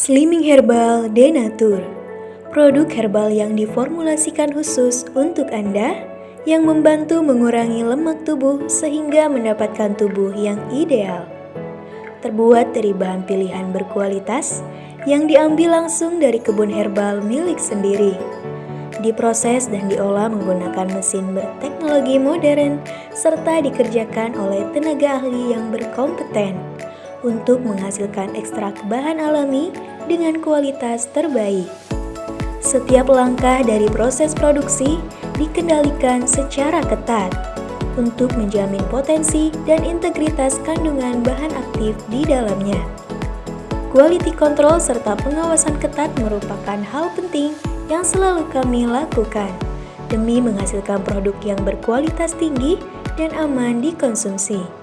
Slimming Herbal Denatur Produk herbal yang diformulasikan khusus untuk Anda yang membantu mengurangi lemak tubuh sehingga mendapatkan tubuh yang ideal. Terbuat dari bahan pilihan berkualitas yang diambil langsung dari kebun herbal milik sendiri. Diproses dan diolah menggunakan mesin berteknologi modern serta dikerjakan oleh tenaga ahli yang berkompeten untuk menghasilkan ekstrak bahan alami dengan kualitas terbaik. Setiap langkah dari proses produksi dikendalikan secara ketat untuk menjamin potensi dan integritas kandungan bahan aktif di dalamnya. Quality control serta pengawasan ketat merupakan hal penting yang selalu kami lakukan demi menghasilkan produk yang berkualitas tinggi dan aman dikonsumsi.